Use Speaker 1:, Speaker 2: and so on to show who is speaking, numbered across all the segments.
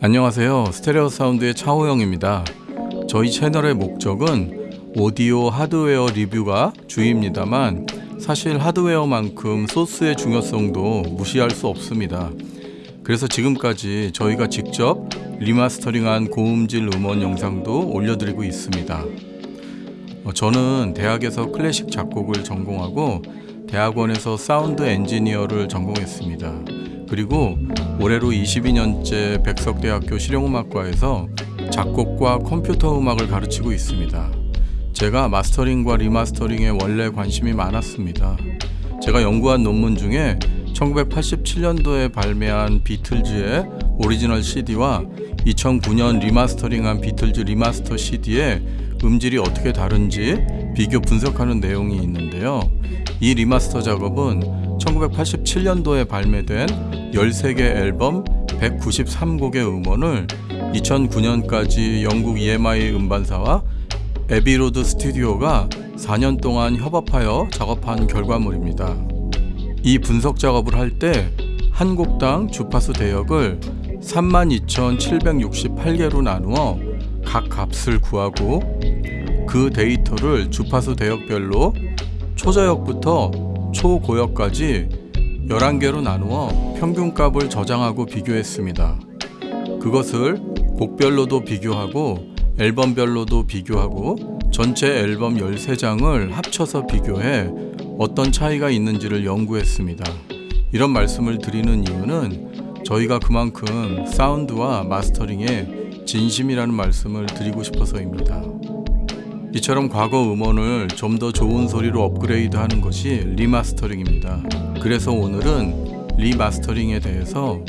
Speaker 1: 안녕하세요. 스테레오 사운드의 차호영입니다. 저희 채널의 목적은 오디오 하드웨어 리뷰가 주입니다만 사실 하드웨어만큼 소스의 중요성도 무시할 수 없습니다. 그래서 지금까지 저희가 직접 리마스터링한 고음질 음원 영상도 올려드리고 있습니다. 어, 저는 대학에서 클래식 작곡을 전공하고 대학원에서 사운드 엔지니어를 전공했습니다. 그리고 올해로 22년째 백석대학교 실용음악과에서 작곡과 컴퓨터 음악을 가르치고 있습니다. 제가 마스터링과 리마스터링에 원래 관심이 많았습니다. 제가 연구한 논문 중에 1987년도에 발매한 비틀즈의 오리지널 CD와 2009년 리마스터링한 비틀즈 리마스터 CD의 음질이 어떻게 다른지 비교 분석하는 내용이 있는데요. 이 리마스터 작업은 1987년도에 발매된 13개 앨범 193곡의 음원을 2009년까지 영국 EMI 음반사와 Abbey Road 스튜디오가 4년 동안 협업하여 작업한 결과물입니다. 이 분석 작업을 할 때 한 곡당 주파수 대역을 32,768개로 나누어 각 값을 구하고 그 데이터를 주파수 대역별로 초저역부터 초고역까지 11개로 나누어 평균값을 저장하고 비교했습니다. 그것을 곡별로도 비교하고 앨범별로도 비교하고 전체 앨범 13장을 합쳐서 비교해 어떤 차이가 있는지를 연구했습니다. 이런 말씀을 드리는 이유는 저희가 그만큼 사운드와 마스터링에 진심이라는 말씀을 드리고 싶어서입니다. 이처럼 과거 음원을 좀 더 좋은 소리로 업그레이드 하는 것이 리마스터링입니다. 그래서 오늘은 리마스터링에 대해서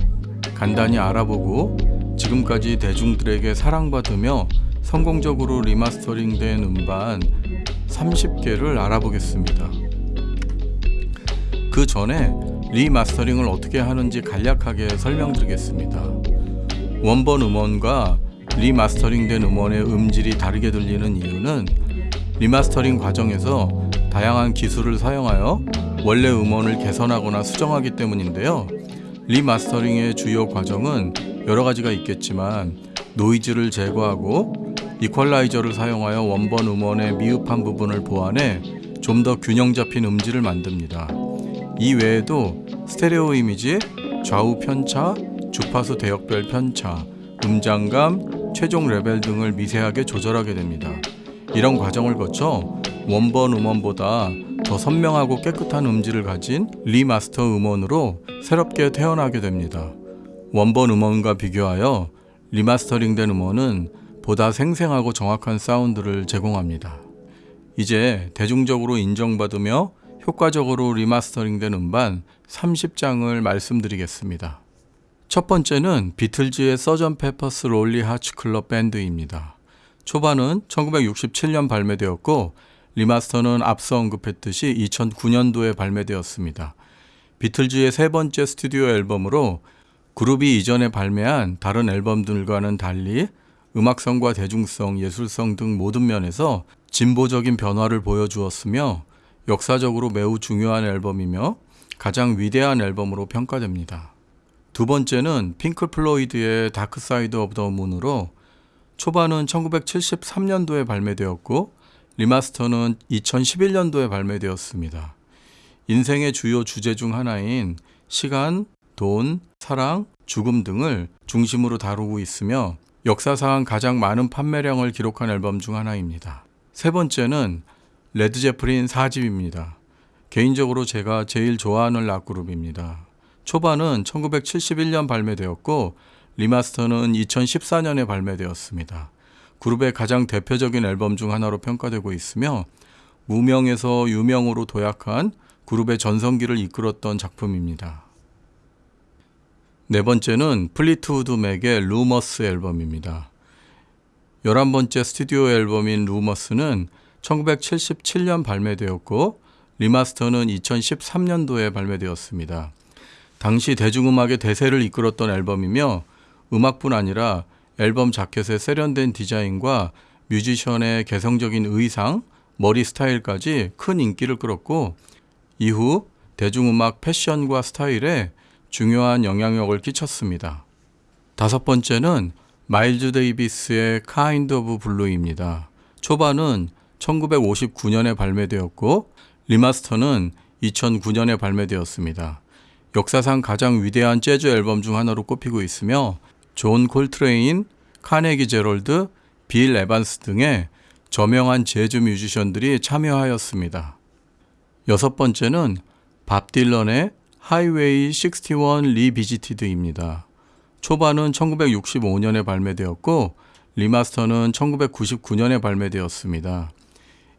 Speaker 1: 간단히 알아보고 지금까지 대중들에게 사랑받으며 성공적으로 리마스터링된 음반 30개를 알아보겠습니다. 그 전에 리마스터링을 어떻게 하는지 간략하게 설명드리겠습니다. 원본 음원과 리마스터링된 음원의 음질이 다르게 들리는 이유는 리마스터링 과정에서 다양한 기술을 사용하여 원래 음원을 개선하거나 수정하기 때문인데요. 리마스터링의 주요 과정은 여러 가지가 있겠지만 노이즈를 제거하고 이퀄라이저를 사용하여 원본 음원의 미흡한 부분을 보완해 좀 더 균형 잡힌 음질을 만듭니다. 이 외에도 스테레오 이미지, 좌우 편차, 주파수 대역별 편차, 음장감, 최종 레벨 등을 미세하게 조절하게 됩니다. 이런 과정을 거쳐 원본 음원보다 더 선명하고 깨끗한 음질을 가진 리마스터 음원으로 새롭게 태어나게 됩니다. 원본 음원과 비교하여 리마스터링된 음원은 보다 생생하고 정확한 사운드를 제공합니다. 이제 대중적으로 인정받으며 효과적으로 리마스터링된 음반 30장을 말씀드리겠습니다. 첫 번째는 비틀즈의 Sgt. Pepper's Lonely Hearts Club Band입니다. 초반은 1967년 발매되었고 리마스터는 앞서 언급했듯이 2009년도에 발매되었습니다. 비틀즈의 세 번째 스튜디오 앨범으로 그룹이 이전에 발매한 다른 앨범들과는 달리 음악성과 대중성, 예술성 등 모든 면에서 진보적인 변화를 보여주었으며 역사적으로 매우 중요한 앨범이며 가장 위대한 앨범으로 평가됩니다. 두 번째는 핑크 플로이드의 Dark Side of the Moon으로 초반은 1973년도에 발매되었고 리마스터는 2011년도에 발매되었습니다. 인생의 주요 주제 중 하나인 시간, 돈, 사랑, 죽음 등을 중심으로 다루고 있으며 역사상 가장 많은 판매량을 기록한 앨범 중 하나입니다. 세 번째는 레드 제플린 4집입니다. 개인적으로 제가 제일 좋아하는 락그룹입니다. 초반은 1971년 발매되었고 리마스터는 2014년에 발매되었습니다. 그룹의 가장 대표적인 앨범 중 하나로 평가되고 있으며 무명에서 유명으로 도약한 그룹의 전성기를 이끌었던 작품입니다. 네 번째는 플리트우드 맥의 Rumours 앨범입니다. 11번째 스튜디오 앨범인 Rumours는 1977년 발매되었고 리마스터는 2013년도에 발매되었습니다. 당시 대중음악의 대세를 이끌었던 앨범이며 음악뿐 아니라 앨범 자켓의 세련된 디자인과 뮤지션의 개성적인 의상, 머리 스타일까지 큰 인기를 끌었고 이후 대중음악 패션과 스타일에 중요한 영향력을 끼쳤습니다. 다섯 번째는 마일즈 데이비스의 Kind of Blue입니다. 초반은 1959년에 발매되었고 리마스터는 2009년에 발매되었습니다. 역사상 가장 위대한 재즈 앨범 중 하나로 꼽히고 있으며 존 콜트레인, 카네기 제럴드, 빌 에반스 등의 저명한 재즈 뮤지션들이 참여하였습니다. 여섯 번째는 밥 딜런의 Highway 61 Revisited입니다. 초반은 1965년에 발매되었고 리마스터는 1999년에 발매되었습니다.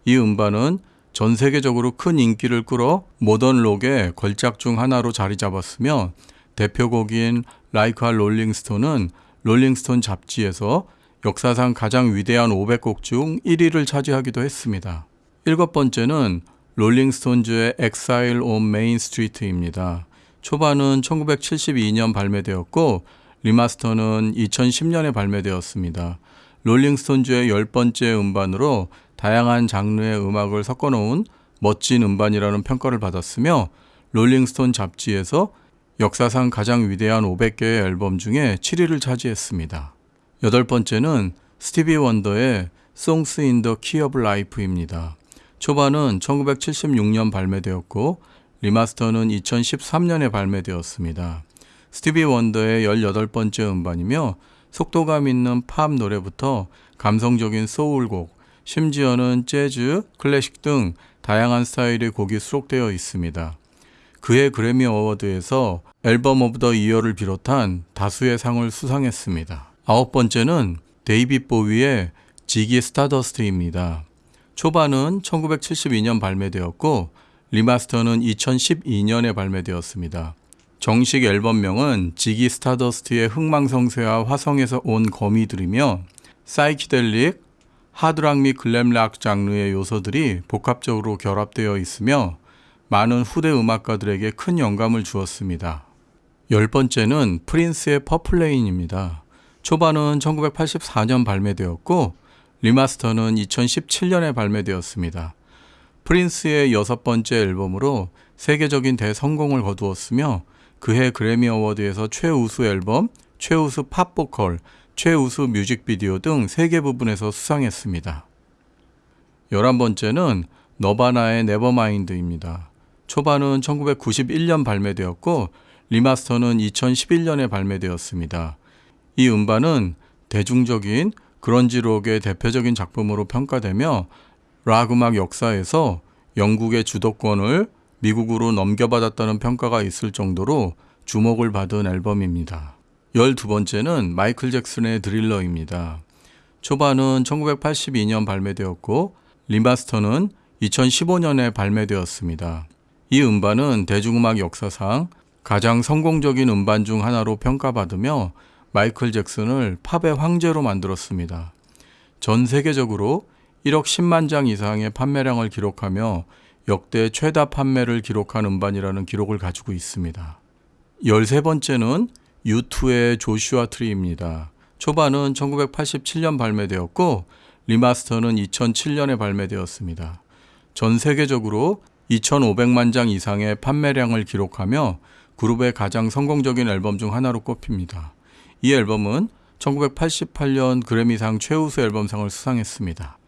Speaker 1: 이 음반은 전 세계적으로 큰 인기를 끌어 모던 록의 걸작 중 하나로 자리 잡았으며 대표곡인 Like a Rolling Stone은 롤링스톤 잡지에서 역사상 가장 위대한 500곡 중 1위를 차지하기도 했습니다. 일곱 번째는 롤링스톤즈의 Exile on Main Street입니다. 초반은 1972년 발매되었고 리마스터는 2010년에 발매되었습니다. 롤링스톤즈의 열 번째 음반으로 다양한 장르의 음악을 섞어 놓은 멋진 음반이라는 평가를 받았으며 롤링스톤 잡지에서 역사상 가장 위대한 500개의 앨범 중에 7위를 차지했습니다. 여덟 번째는 스티비 원더의 Songs in the Key of Life입니다. 초반은 1976년 발매되었고 리마스터는 2013년에 발매되었습니다. 스티비 원더의 18번째 음반이며 속도감 있는 팝 노래부터 감성적인 소울곡, 심지어는 재즈, 클래식 등 다양한 스타일의 곡이 수록되어 있습니다. 그의 그래미 어워드에서 Album of the Year를 비롯한 다수의 상을 수상했습니다. 아홉 번째는 데이빗 보위의 Ziggy Stardust입니다. 초반은 1972년 발매되었고 리마스터는 2012년에 발매되었습니다. 정식 앨범명은 Ziggy Stardust의 흥망성쇠와 화성에서 온 거미들이며 사이키델릭, 하드락 및 글램락 장르의 요소들이 복합적으로 결합되어 있으며 많은 후대 음악가들에게 큰 영감을 주었습니다. 열 번째는 프린스의 Purple Rain입니다. 초반은 1984년 발매되었고 리마스터는 2017년에 발매되었습니다. 프린스의 여섯 번째 앨범으로 세계적인 대성공을 거두었으며 그해 그래미 어워드에서 최우수 앨범, 최우수 팝 보컬, 최우수 뮤직비디오 등 3개 부분에서 수상했습니다. 11번째는 너바나의 Nevermind입니다. 초반은 1991년 발매되었고 리마스터는 2011년에 발매되었습니다. 이 음반은 대중적인 그런지 록의 대표적인 작품으로 평가되며 락 음악 역사에서 영국의 주도권을 미국으로 넘겨받았다는 평가가 있을 정도로 주목을 받은 앨범입니다. 12번째는 마이클 잭슨의 Thriller입니다. 초반은 1982년 발매되었고 리마스터는 2015년에 발매되었습니다. 이 음반은 대중음악 역사상 가장 성공적인 음반 중 하나로 평가받으며 마이클 잭슨을 팝의 황제로 만들었습니다. 전 세계적으로 1억 10만 장 이상의 판매량을 기록하며 역대 최다 판매를 기록한 음반이라는 기록을 가지고 있습니다. 13번째는 U2의 Joshua Tree입니다. 초반은 1987년 발매되었고 리마스터는 2007년에 발매되었습니다. 전 세계적으로 2,500만 장 이상의 판매량을 기록하며 그룹의 가장 성공적인 앨범 중 하나로 꼽힙니다. 이 앨범은 1988년 그래미상 최우수 앨범상을 수상했습니다.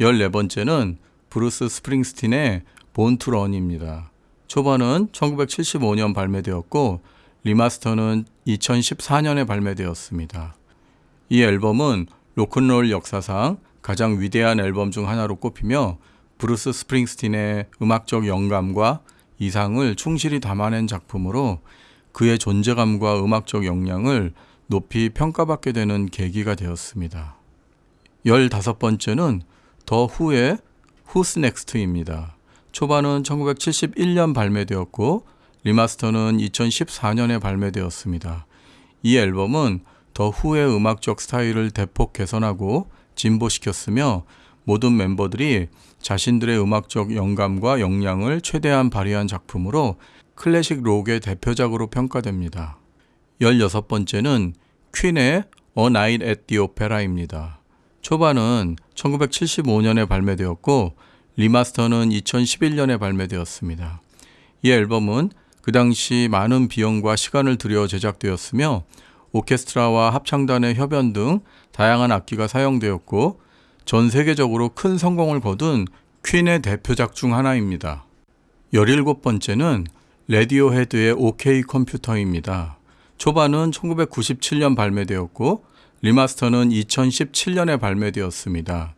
Speaker 1: 14번째는 브루스 스프링스틴의 Born to Run입니다. 초반은 1975년 발매되었고 리마스터는 2014년에 발매되었습니다. 이 앨범은 로큰롤 역사상 가장 위대한 앨범 중 하나로 꼽히며 브루스 스프링스틴의 음악적 영감과 이상을 충실히 담아낸 작품으로 그의 존재감과 음악적 역량을 높이 평가받게 되는 계기가 되었습니다. 15번째는 더 후의 Who's Next입니다. 초반은 1971년 발매되었고 리마스터는 2014년에 발매되었습니다. 이 앨범은 더 후의 음악적 스타일을 대폭 개선하고 진보시켰으며 모든 멤버들이 자신들의 음악적 영감과 역량을 최대한 발휘한 작품으로 클래식 록의 대표작으로 평가됩니다. 16번째는 퀸의 A Night at the Opera입니다. 초반은 1975년에 발매되었고 리마스터는 2011년에 발매되었습니다. 이 앨범은 그 당시 많은 비용과 시간을 들여 제작되었으며 오케스트라와 합창단의 협연 등 다양한 악기가 사용되었고 전 세계적으로 큰 성공을 거둔 퀸의 대표작 중 하나입니다. 17번째는 라디오헤드의 OK 컴퓨터입니다. 초반은 1997년 발매되었고 리마스터는 2017년에 발매되었습니다.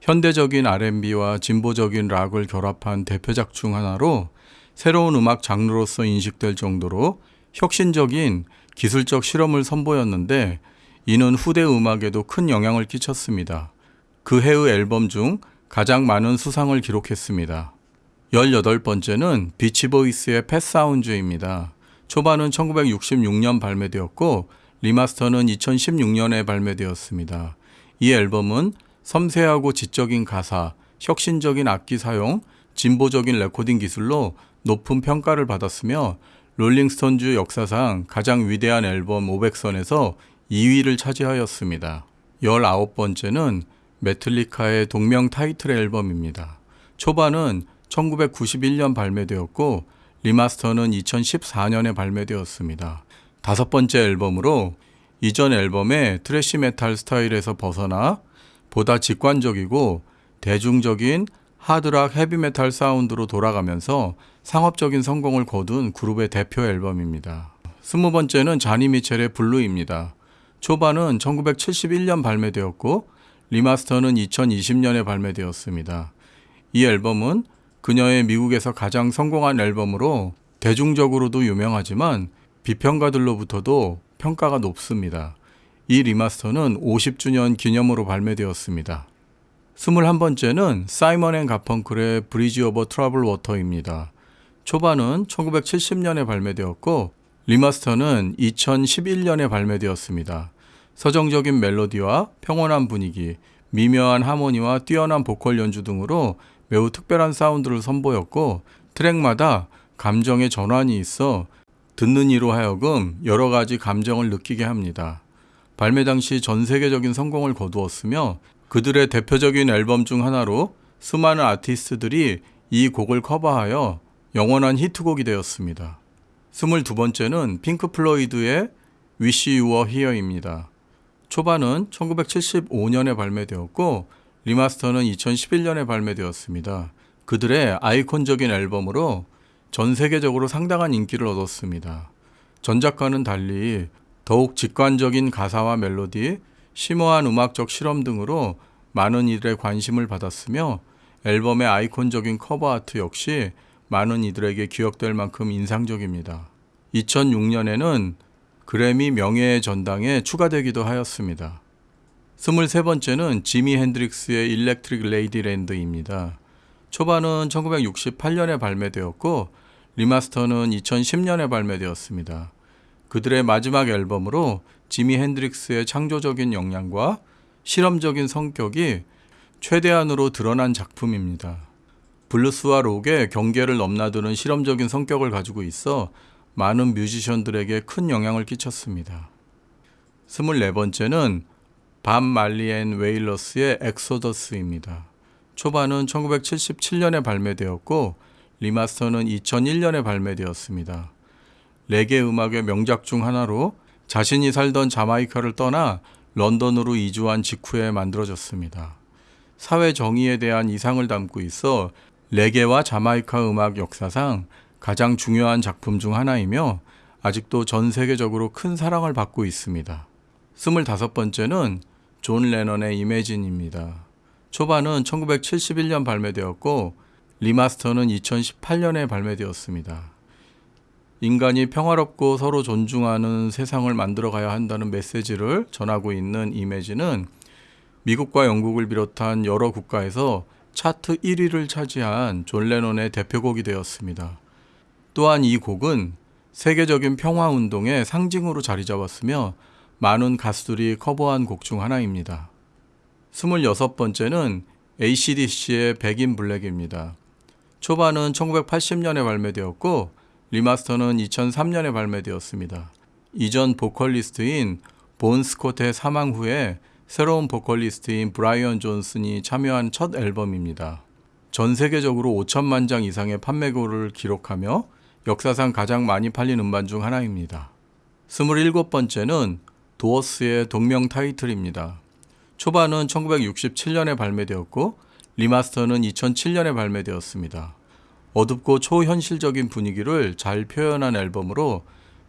Speaker 1: 현대적인 R&B와 진보적인 락을 결합한 대표작 중 하나로 새로운 음악 장르로서 인식될 정도로 혁신적인 기술적 실험을 선보였는데 이는 후대 음악에도 큰 영향을 끼쳤습니다. 그 해의 앨범 중 가장 많은 수상을 기록했습니다. 18번째는 비치보이스의 Pet Sounds입니다. 초반은 1966년 발매되었고 리마스터는 2016년에 발매되었습니다. 이 앨범은 섬세하고 지적인 가사, 혁신적인 악기 사용, 진보적인 레코딩 기술로 높은 평가를 받았으며 롤링스톤즈 역사상 가장 위대한 앨범 500선에서 2위를 차지하였습니다. 19번째는 메탈리카의 동명 타이틀 앨범입니다. 초반은 1991년 발매되었고 리마스터는 2014년에 발매되었습니다. 다섯 번째 앨범으로 이전 앨범의 thrash 메탈 스타일에서 벗어나 보다 직관적이고 대중적인 하드락 헤비메탈 사운드로 돌아가면서 상업적인 성공을 거둔 그룹의 대표 앨범입니다. 스무 번째는 조니 미첼의 Blue입니다. 초반은 1971년 발매되었고 리마스터는 2020년에 발매되었습니다. 이 앨범은 그녀의 미국에서 가장 성공한 앨범으로 대중적으로도 유명하지만 비평가들로부터도 평가가 높습니다. 이 리마스터는 50주년 기념으로 발매되었습니다. 21번째는 사이먼 앤 가펑클의 Bridge Over Troubled Water입니다. 초반은 1970년에 발매되었고 리마스터는 2011년에 발매되었습니다. 서정적인 멜로디와 평온한 분위기, 미묘한 하모니와 뛰어난 보컬 연주 등으로 매우 특별한 사운드를 선보였고 트랙마다 감정의 전환이 있어 듣는 이로 하여금 여러 가지 감정을 느끼게 합니다. 발매 당시 전 세계적인 성공을 거두었으며 그들의 대표적인 앨범 중 하나로 수많은 아티스트들이 이 곡을 커버하여 영원한 히트곡이 되었습니다. 22번째는 핑크 플로이드의 Wish You Were Here입니다. 초반은 1975년에 발매되었고 리마스터는 2011년에 발매되었습니다. 그들의 아이콘적인 앨범으로 전 세계적으로 상당한 인기를 얻었습니다. 전작과는 달리 더욱 직관적인 가사와 멜로디, 심오한 음악적 실험 등으로 많은 이들의 관심을 받았으며 앨범의 아이콘적인 커버 아트 역시 많은 이들에게 기억될 만큼 인상적입니다. 2006년에는 그래미 명예의 전당에 추가되기도 하였습니다. 23번째는 지미 핸드릭스의 Electric Ladyland입니다. 초반은 1968년에 발매되었고 리마스터는 2010년에 발매되었습니다. 그들의 마지막 앨범으로 지미 핸드릭스의 창조적인 역량과 실험적인 성격이 최대한으로 드러난 작품입니다. 블루스와 록의 경계를 넘나드는 실험적인 성격을 가지고 있어 많은 뮤지션들에게 큰 영향을 끼쳤습니다. 24번째는 밥 말리 앤 웨일러스의 Exodus입니다. 초반은 1977년에 발매되었고 리마스터는 2001년에 발매되었습니다. 레게 음악의 명작 중 하나로 자신이 살던 자마이카를 떠나 런던으로 이주한 직후에 만들어졌습니다. 사회 정의에 대한 이상을 담고 있어 레게와 자마이카 음악 역사상 가장 중요한 작품 중 하나이며 아직도 전 세계적으로 큰 사랑을 받고 있습니다. 25번째는 존 레넌의 Imagine입니다. 초반은 1971년 발매되었고 리마스터는 2018년에 발매되었습니다. 인간이 평화롭고 서로 존중하는 세상을 만들어 가야 한다는 메시지를 전하고 있는 Imagine은 미국과 영국을 비롯한 여러 국가에서 차트 1위를 차지한 존 레논의 대표곡이 되었습니다. 또한 이 곡은 세계적인 평화 운동의 상징으로 자리 잡았으며 많은 가수들이 커버한 곡 중 하나입니다. 26번째는 ACDC의 Back in Black입니다. 초반은 1980년에 발매되었고 리마스터는 2003년에 발매되었습니다. 이전 보컬리스트인 본 스콧의 사망 후에 새로운 보컬리스트인 브라이언 존슨이 참여한 첫 앨범입니다. 전 세계적으로 5천만 장 이상의 판매고를 기록하며 역사상 가장 많이 팔린 음반 중 하나입니다. 27번째는 도어스의 동명 타이틀입니다. 초반은 1967년에 발매되었고 리마스터는 2007년에 발매되었습니다. 어둡고 초현실적인 분위기를 잘 표현한 앨범으로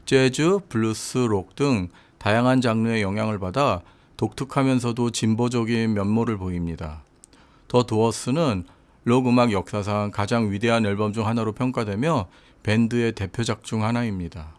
Speaker 1: 재즈, 블루스, 록 등 다양한 장르의 영향을 받아 독특하면서도 진보적인 면모를 보입니다. 더 도어스는 록 음악 역사상 가장 위대한 앨범 중 하나로 평가되며 밴드의 대표작 중 하나입니다.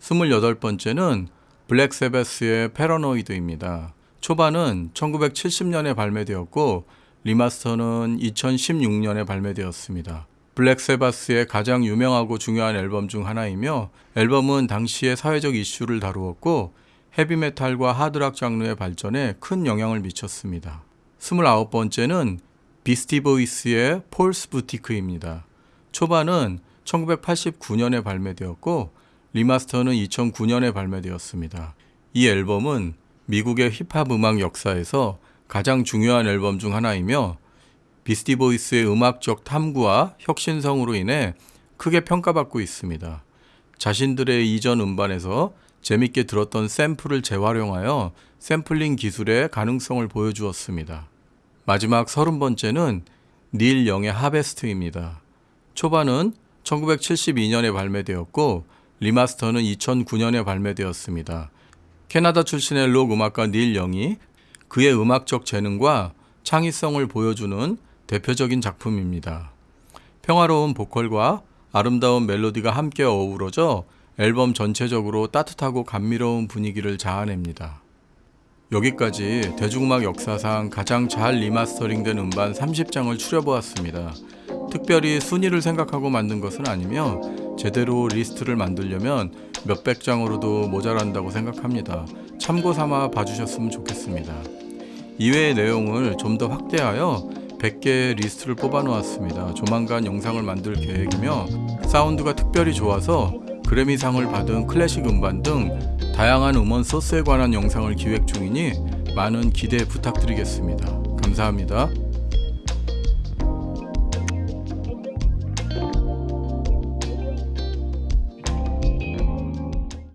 Speaker 1: 28번째는 블랙 사바스의 Paranoid입니다. 초반은 1970년에 발매되었고 리마스터는 2016년에 발매되었습니다. 블랙 사바스의 가장 유명하고 중요한 앨범 중 하나이며 앨범은 당시의 사회적 이슈를 다루었고 헤비메탈과 하드락 장르의 발전에 큰 영향을 미쳤습니다. 29번째는 비스티 보이스의 Paul's Boutique입니다. 초반은 1989년에 발매되었고 리마스터는 2009년에 발매되었습니다. 이 앨범은 미국의 힙합 음악 역사에서 가장 중요한 앨범 중 하나이며 비스티 보이스의 음악적 탐구와 혁신성으로 인해 크게 평가받고 있습니다. 자신들의 이전 음반에서 재밌게 들었던 샘플을 재활용하여 샘플링 기술의 가능성을 보여주었습니다. 마지막 30번째는 닐 영의 Harvest입니다. 초반은 1972년에 발매되었고 리마스터는 2009년에 발매되었습니다. 캐나다 출신의 록 음악가 닐 영이 그의 음악적 재능과 창의성을 보여주는 대표적인 작품입니다. 평화로운 보컬과 아름다운 멜로디가 함께 어우러져 앨범 전체적으로 따뜻하고 감미로운 분위기를 자아냅니다. 여기까지 대중음악 역사상 가장 잘 리마스터링된 음반 30장을 추려보았습니다. 특별히 순위를 생각하고 만든 것은 아니며 제대로 리스트를 만들려면 몇백 장으로도 모자란다고 생각합니다. 참고 삼아 봐주셨으면 좋겠습니다. 이외의 내용을 좀 더 확대하여 100개의 리스트를 뽑아 놓았습니다. 조만간 영상을 만들 계획이며 사운드가 특별히 좋아서 그래미상을 받은 클래식 음반 등 다양한 음원 소스에 관한 영상을 기획 중이니 많은 기대 부탁드리겠습니다. 감사합니다.